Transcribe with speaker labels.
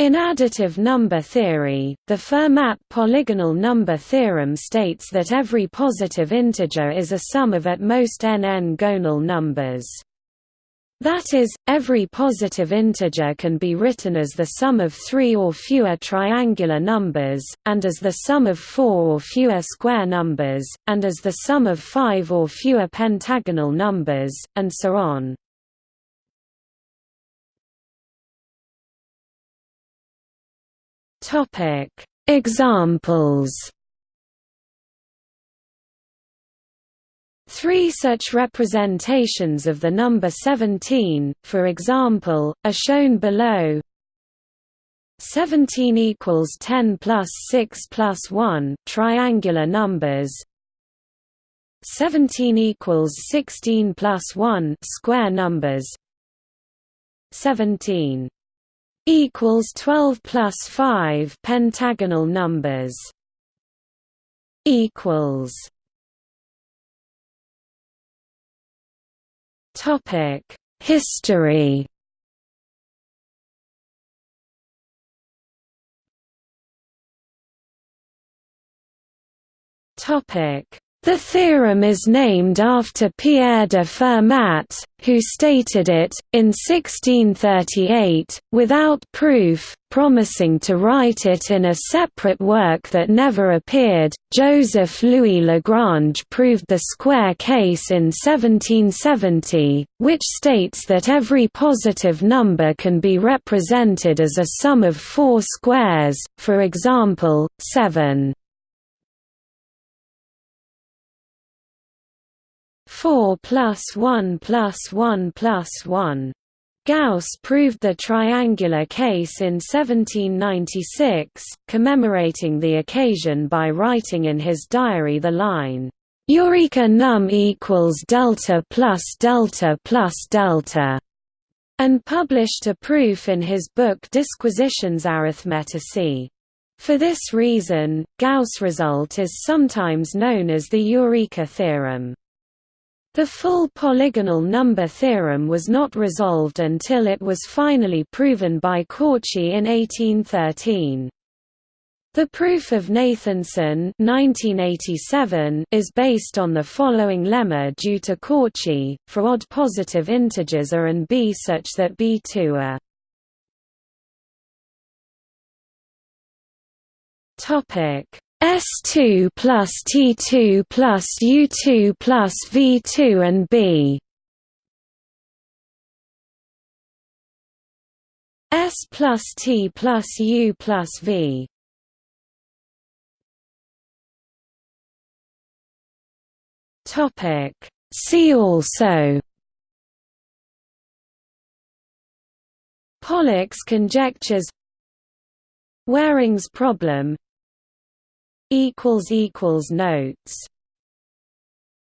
Speaker 1: In additive number theory, the Fermat polygonal number theorem states that every positive integer is a sum of at most n n-gonal numbers. That is, every positive integer can be written as the sum of three or fewer triangular numbers, and as the sum of four or fewer square numbers, and as the sum of five or fewer pentagonal numbers, and so on. Topic: Examples. Three such representations of the number 17, for example, are shown below. 17 equals 10 plus 6 plus 1 triangular numbers 17 equals 16 plus 1 square numbers 17 equals 12 plus 5 pentagonal numbers equals topic history. Topic the theorem is named after Pierre de Fermat, who stated it, in 1638, without proof, promising to write it in a separate work that never appeared. Joseph Louis Lagrange proved the square case in 1770, which states that every positive number can be represented as a sum of four squares, for example, 7. 4 plus 1 plus 1 plus 1. Gauss proved the triangular case in 1796, commemorating the occasion by writing in his diary the line, Eureka num equals delta plus delta plus delta, and published a proof in his book Disquisitiones Arithmeticae. For this reason, Gauss result is sometimes known as the Eureka theorem. The full polygonal number theorem was not resolved until it was finally proven by Cauchy in 1813. The proof of Nathanson 1987 is based on the following lemma due to Cauchy, for odd positive integers A and B such that B2 are Topic S2 plus T2 plus U2 plus V2 and B. S plus T plus U plus V. Topic. See also. Pollock's conjectures. Waring's problem notes